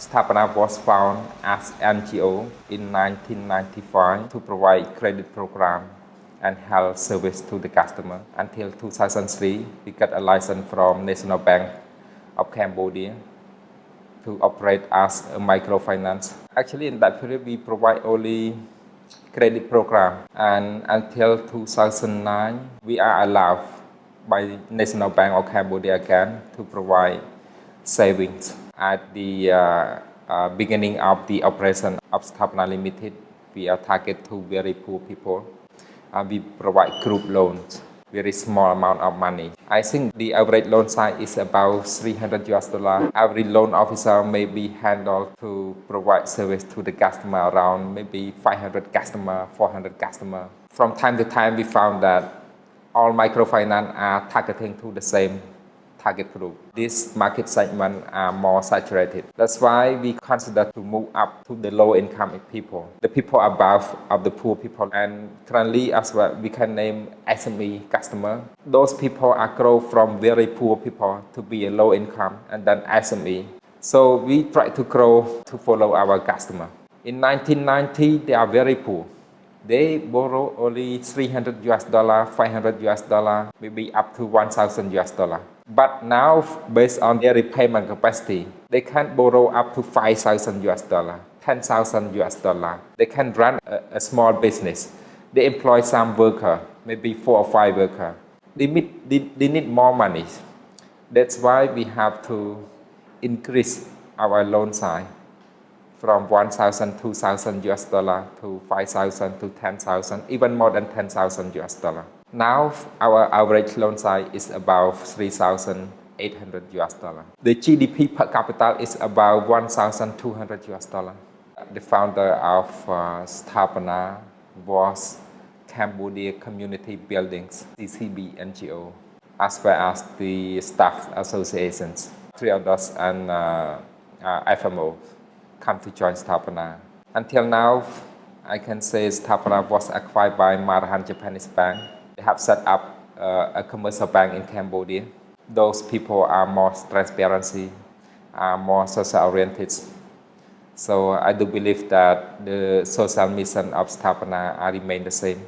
Sathapana was found as NGO in 1995 to provide credit program and health service to the customer. Until 2003, we got a license from National Bank of Cambodia to operate as a microfinance. Actually, in that period, we provide only credit program and until 2009, we are allowed by National Bank of Cambodia again to provide savings. At the uh, uh, beginning of the operation of Sathapana Limited, we are target to very poor people. Uh, we provide group loans, very small amount of money. I think the average loan size is about 300 US dollar. Every loan officer may be handled to provide service to the customer around maybe 500 customer, 400 customer. From time to time, we found that all microfinance are targeting to the same target group. This market segment are more saturated. That's why we consider to move up to the low income people, the people above of the poor people. And currently as well, we can name SME customer. Those people are grow from very poor people to be a low income and then SME. So we try to grow to follow our customer. In 1990, they are very poor they borrow only 300 US dollar, 500 US dollar, maybe up to 1000 US dollar. But now, based on their repayment capacity, they can borrow up to 5,000 US dollar, 10,000 US dollar. They can run a, a, small business. They employ some worker, maybe four or five worker. They, meet, they, they need more money. That's why we have to increase our loan size from 1,000, 2,000 US dollar to 5,000 to 10,000, even more than 10,000 US dollar. Now our average loan size is about 3,800 US dollar. The GDP per capita is about 1,200 US dollar. The founder of uh, Sathapana was Cambodia Community Buildings, CCB NGO, as well as the staff associations, Triodos and uh, uh, come to join Sathapana. Until now, I can say Sathapana was acquired by Maruhan Japanese Bank They have set up uh, a commercial bank in Cambodia. Those people are more transparency, are more social oriented. So I do believe that the social mission of Sathapana remain the same.